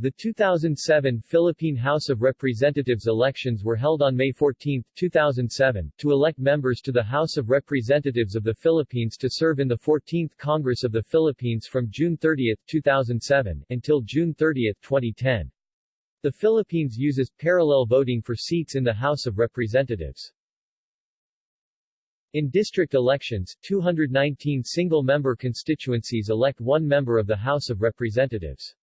The 2007 Philippine House of Representatives elections were held on May 14, 2007, to elect members to the House of Representatives of the Philippines to serve in the 14th Congress of the Philippines from June 30, 2007, until June 30, 2010. The Philippines uses parallel voting for seats in the House of Representatives. In district elections, 219 single-member constituencies elect one member of the House of Representatives.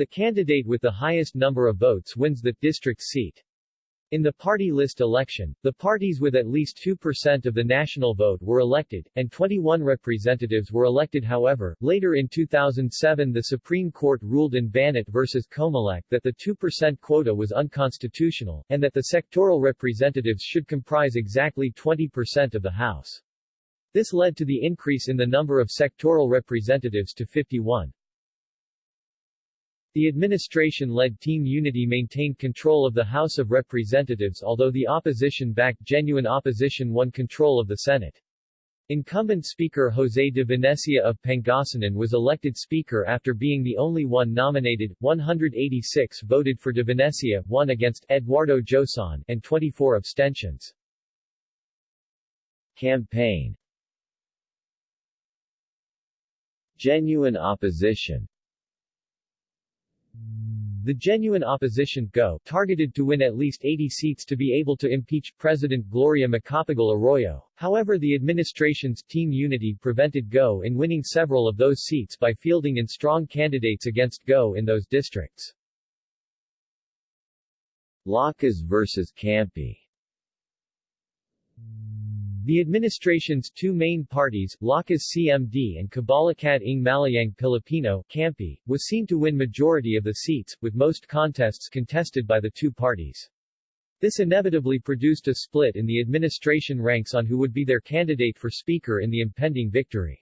The candidate with the highest number of votes wins the district seat. In the party list election, the parties with at least 2% of the national vote were elected, and 21 representatives were elected however, later in 2007 the Supreme Court ruled in Banat v. Comelec that the 2% quota was unconstitutional, and that the sectoral representatives should comprise exactly 20% of the House. This led to the increase in the number of sectoral representatives to 51. The administration-led Team Unity maintained control of the House of Representatives although the opposition-backed Genuine Opposition won control of the Senate. Incumbent Speaker José de Venecia of Pangasinan was elected Speaker after being the only one nominated, 186 voted for de Venecia, 1 against Eduardo Joson, and 24 abstentions. Campaign Genuine Opposition the genuine opposition GO targeted to win at least 80 seats to be able to impeach President Gloria Macapagal Arroyo. However the administration's Team Unity prevented GO in winning several of those seats by fielding in strong candidates against GO in those districts. Lakas vs. Kampi the administration's two main parties, Lakas CMD and Kabalikat ng Malayang Pilipino Kampi, was seen to win majority of the seats, with most contests contested by the two parties. This inevitably produced a split in the administration ranks on who would be their candidate for speaker in the impending victory.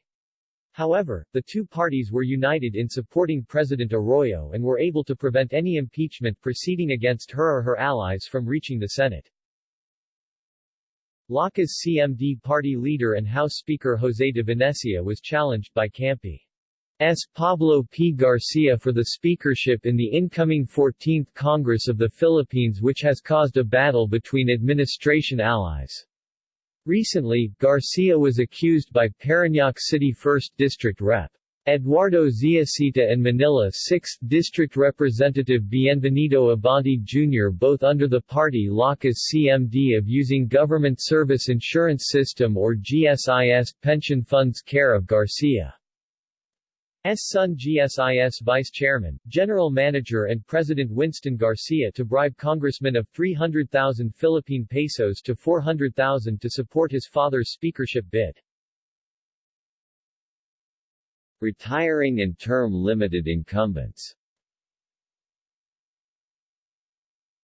However, the two parties were united in supporting President Arroyo and were able to prevent any impeachment proceeding against her or her allies from reaching the Senate. Lakas CMD party leader and House Speaker José de Venecia was challenged by Kampi's Pablo P. Garcia for the speakership in the incoming 14th Congress of the Philippines which has caused a battle between administration allies. Recently, Garcia was accused by Parañaque City 1st District Rep. Eduardo Zialcita and Manila 6th District Representative Bienvenido Abante Jr. both under the party Lakas CMD of using Government Service Insurance System or GSIS pension funds care of Garcia. S. son GSIS Vice Chairman, General Manager and President Winston Garcia to bribe congressmen of 300,000 Philippine pesos to 400,000 to support his father's speakership bid. Retiring and term-limited incumbents.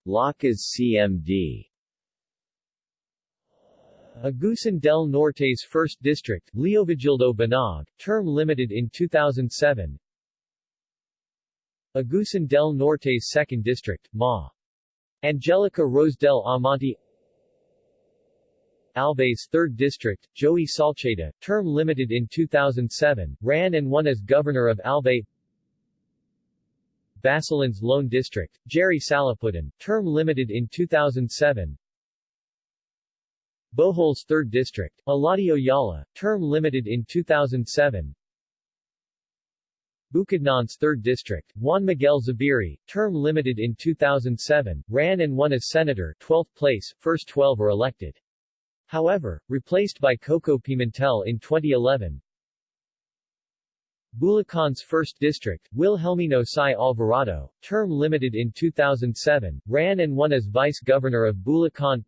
Lakas CMD Agusan del Norte's 1st District, Leovigildo Banaag, term limited in 2007 Agusan del Norte's 2nd District, Ma. Angelica Rosedell Amante Albay's 3rd District, Joey Salceda, term limited in 2007, ran and won as governor of Albay Basilan's Lone District, Jerry Salapuddin, term limited in 2007 Bohol's 3rd District, Eladio Yala, term limited in 2007 Bukidnon's 3rd District, Juan Miguel Zubiri, term limited in 2007, ran and won as senator 12th place, first 12 were elected. However, replaced by Coco Pimentel in 2011. Bulacan's 1st District, Wilhelmino Sai Alvarado, term limited in 2007, ran and won as Vice Governor of Bulacan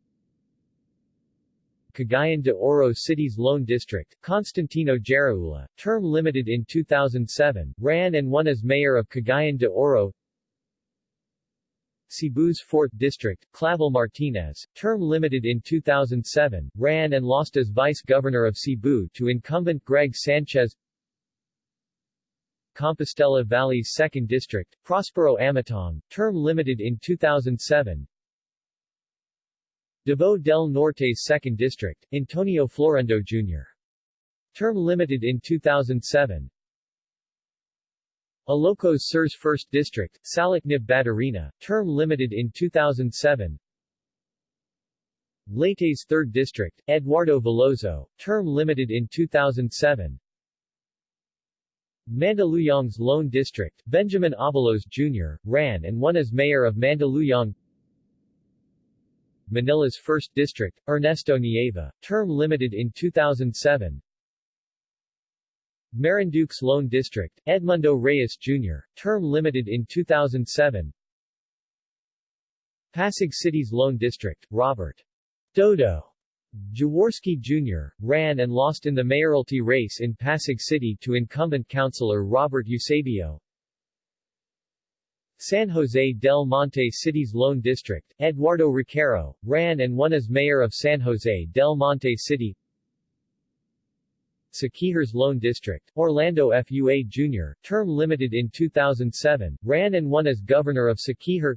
Cagayan de Oro City's Lone District, Constantino Jaraula, term limited in 2007, ran and won as Mayor of Cagayan de Oro Cebu's 4th District, Clavel Martinez, term limited in 2007, ran and lost as Vice Governor of Cebu to incumbent Greg Sanchez Compostela Valley's 2nd District, Prospero Amatong, term limited in 2007 Davao del Norte's 2nd District, Antonio Florendo Jr. Term limited in 2007 Ilocos Sur's 1st District, Salacnib Baterina, term limited in 2007 Leyte's 3rd District, Eduardo Veloso, term limited in 2007 Mandaluyong's Lone District, Benjamin Abalos Jr., ran and won as mayor of Mandaluyong Manila's 1st District, Ernesto Nieva, term limited in 2007 Marinduque's Lone District, Edmundo Reyes Jr., term limited in 2007 Pasig City's Lone District, Robert Dodo Jaworski Jr., ran and lost in the mayoralty race in Pasig City to incumbent councilor Robert Eusebio. San Jose del Monte City's Lone District, Eduardo Roquero, ran and won as mayor of San Jose del Monte City. Siquijor's Lone District, Orlando Fua Jr., term limited in 2007, ran and won as governor of Siquijor.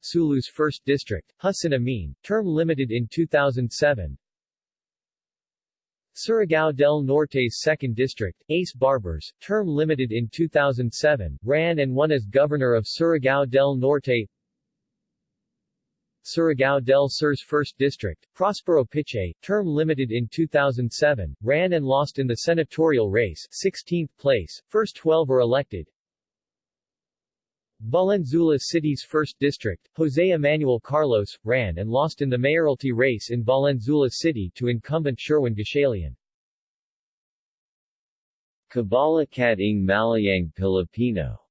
Sulu's 1st District, Hussein Amin, term limited in 2007. Surigao del Norte's 2nd District, Ace Barbers, term limited in 2007, ran and won as governor of Surigao del Norte. Surigao del Sur's 1st District, Prospero Pichay, term limited in 2007, ran and lost in the senatorial race 16th place, first 12 are elected. Valenzuela City's 1st District, Jose Emmanuel Carlos, ran and lost in the mayoralty race in Valenzuela City to incumbent Sherwin Gatchalian. Kabalikat Malayang Pilipino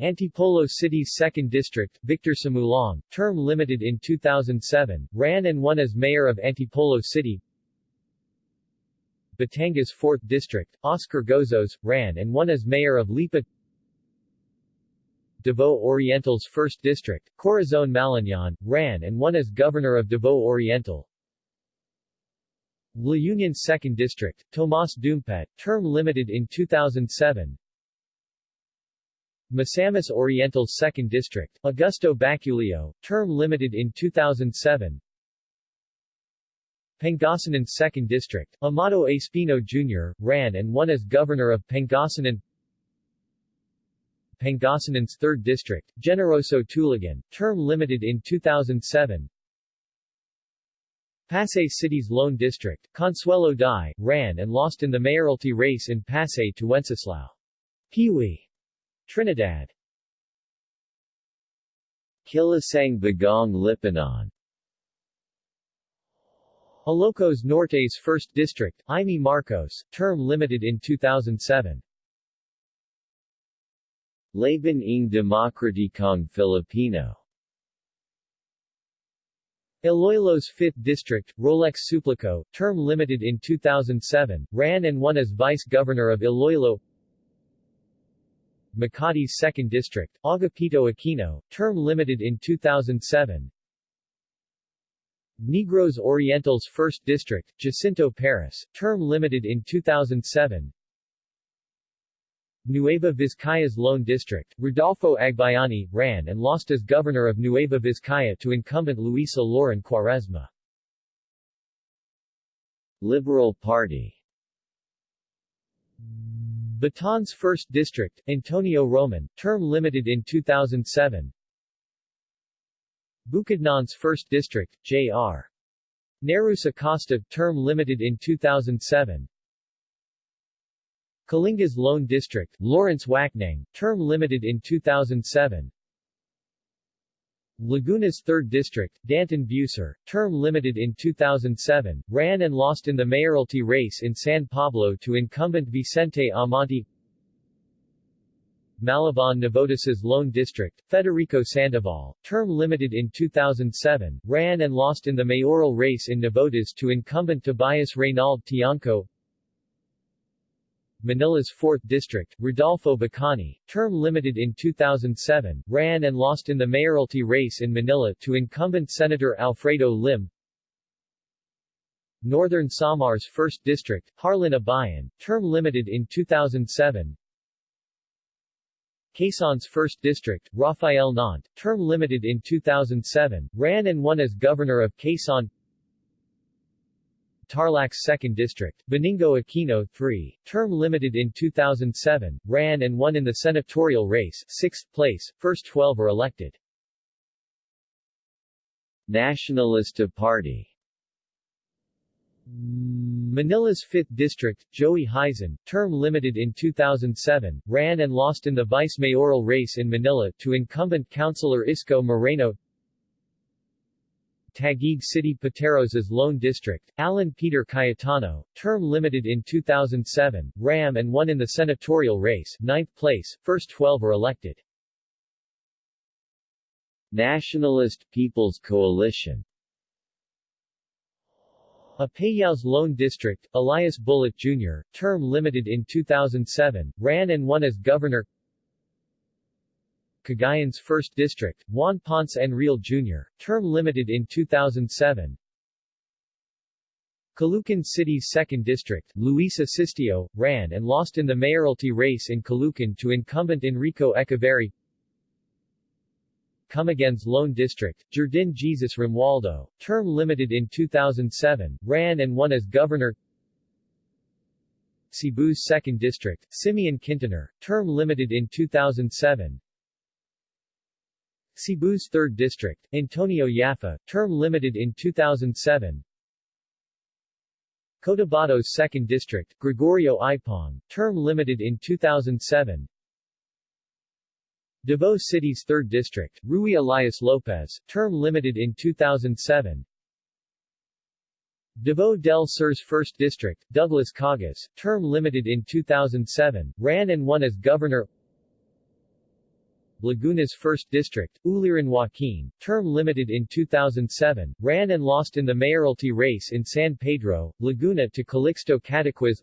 Antipolo City's 2nd District, Victor Sumulong, term limited in 2007, ran and won as mayor of Antipolo City. Batangas 4th District, Oscar Gozos, ran and won as mayor of Lipa. Davao Oriental's 1st District, Corazon Malanyaon, ran and won as governor of Davao Oriental. La Union's 2nd District, Tomas Dumpit, term limited in 2007, Misamis Oriental's 2nd District, Augusto Baculio, term limited in 2007 Pangasinan's 2nd District, Amado Espino Jr., ran and won as governor of Pangasinan. Pangasinan's 3rd District, Generoso Tulagan, term limited in 2007 Pasay City's Lone District, Consuelo Dy, ran and lost in the mayoralty race in Pasay to Wenceslao. Peewee Trinidad. Kilusang Bagong Lipunan Ilocos Norte's 1st District, Imee Marcos, term limited in 2007. Laban ng Demokratikong Filipino. Iloilo's 5th District, Rolex Suplico, term limited in 2007, ran and won as vice-governor of Iloilo Makati's 2nd District, Agapito Aquino, term limited in 2007 Negros Oriental's 1st District, Jacinto Paras, term limited in 2007 Nueva Vizcaya's Lone District, Rodolfo Agbayani, ran and lost as governor of Nueva Vizcaya to incumbent Luisa Lloren Cuaresma. Liberal Party Bataan's 1st District, Antonio Roman, term limited in 2007 Bukidnon's 1st District, J.R. Nereus Acosta, term limited in 2007 Kalinga's Lone District, Lawrence Wacnang, term limited in 2007 Laguna's 3rd District, Danton Bueser, term limited in 2007, ran and lost in the mayoralty race in San Pablo to incumbent Vicente Amante. Malabon Navotas's Lone District, Federico Sandoval, term limited in 2007, ran and lost in the mayoral race in Navotas to incumbent Tobias Reynald Tiangco Manila's 4th District, Rodolfo Bacani, term limited in 2007, ran and lost in the mayoralty race in Manila to incumbent Senator Alfredo Lim. Northern Samar's 1st District, Harlin Abayon, term limited in 2007. Quezon's 1st District, Rafael Nant, term limited in 2007, ran and won as governor of Quezon. Tarlac's 2nd District, Benigno Aquino 3, term limited in 2007, ran and won in the senatorial race 6th place, first 12 are elected. Nacionalista Party Manila's 5th District, Joey Hizon, term limited in 2007, ran and lost in the vice-mayoral race in Manila to incumbent Councilor Isko Moreno Taguig City Pateros's Lone District, Alan Peter Cayetano, term limited in 2007, ran and won in the senatorial race 9th place, first 12 are elected. Nationalist People's Coalition Apayao's Lone District, Elias Bulut Jr., term limited in 2007, ran and won as governor Cagayan's 1st District, Juan Ponce Enrile Jr., term limited in 2007 Caloocan City's 2nd District, Luis Asistio, ran and lost in the mayoralty race in Caloocan to incumbent Enrico Echiverri. Camiguin's Lone District, Jurdin Jesus Romualdo, term limited in 2007, ran and won as governor. Cebu's 2nd District, Simeon Kintanar, term limited in 2007 Cebu's 3rd District, Antonio Yapha, term limited in 2007 Cotabato's 2nd District, Gregorio Ipong, term limited in 2007 Davao City's 3rd District, Ruy Elias Lopez, term limited in 2007 Davao del Sur's 1st District, Douglas Cagas, term limited in 2007, ran and won as governor Laguna's 1st District, Uliran Joaquin, term limited in 2007, ran and lost in the mayoralty race in San Pedro, Laguna to Calixto Cataquiz.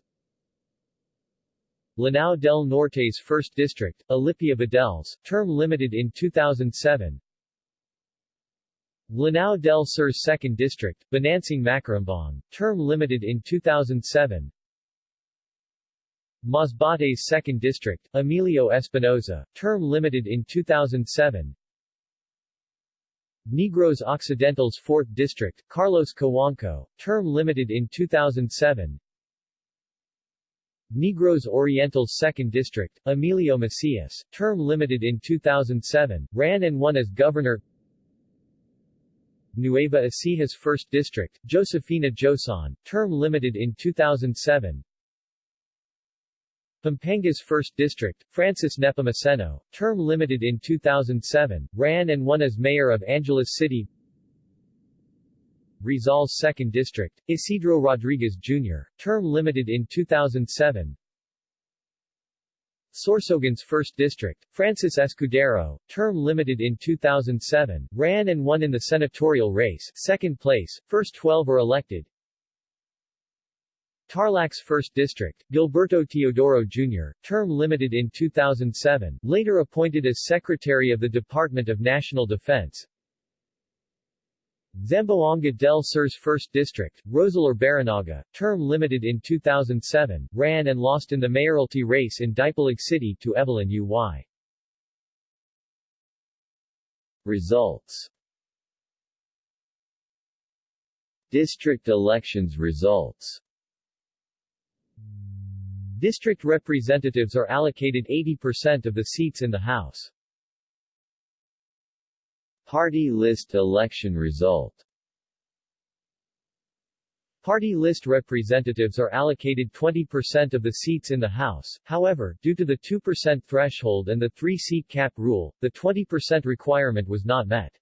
Lanao del Norte's 1st District, Alipio Badelles, term limited in 2007 Lanao del Sur's 2nd District, Benasing Macarambon, term limited in 2007 Masbate's 2nd District, Emilio Espinoza, term limited in 2007 Negros Occidental's 4th District, Carlos Cojuangco, term limited in 2007 Negros Oriental's 2nd District, Emilio Macias, term limited in 2007, ran and won as governor. Nueva Ecija's 1st District, Josefina Joson, term limited in 2007 Pampanga's 1st District, Francis Nepomuceno, term limited in 2007, ran and won as mayor of Angeles City Rizal's 2nd District, Isidro Rodriguez Jr., term limited in 2007 Sorsogon's 1st District, Francis Escudero, term limited in 2007, ran and won in the senatorial race, second place, first 12 are elected. Tarlac's 1st District, Gilberto Teodoro Jr., term limited in 2007, later appointed as Secretary of the Department of National Defense. Zamboanga del Sur's 1st District, Roseller Barinaga, term limited in 2007, ran and lost in the mayoralty race in Dipolog City to Evelyn Uy. Results District elections results District representatives are allocated 80% of the seats in the House. Party list election result Party list representatives are allocated 20% of the seats in the House, however, due to the 2% threshold and the three-seat cap rule, the 20% requirement was not met.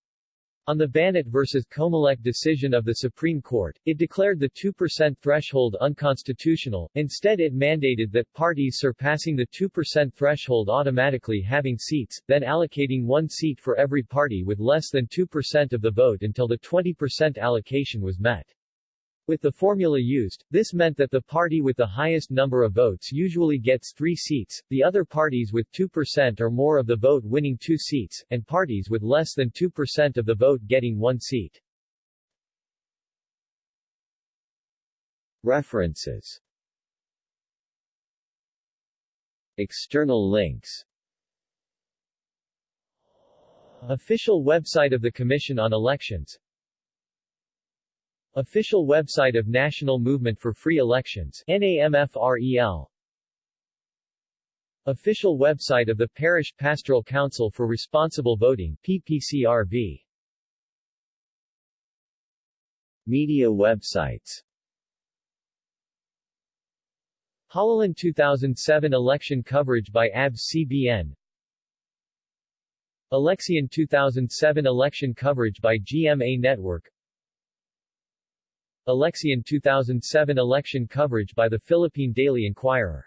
On the Banat v. Comelec decision of the Supreme Court, it declared the 2% threshold unconstitutional, instead it mandated that parties surpassing the 2% threshold automatically having seats, then allocating one seat for every party with less than 2% of the vote until the 20% allocation was met. With the formula used, this meant that the party with the highest number of votes usually gets three seats, the other parties with 2% or more of the vote winning two seats, and parties with less than 2% of the vote getting one seat. References. External links. Official website of the Commission on Elections Official website of National Movement for Free Elections NAMFREL Official website of the Parish Pastoral Council for Responsible Voting PPCRV Media websites. Halalan 2007 election coverage by ABS-CBN Eleksyon 2007 election coverage by GMA Network Eleksyon 2007 election coverage by the Philippine Daily Inquirer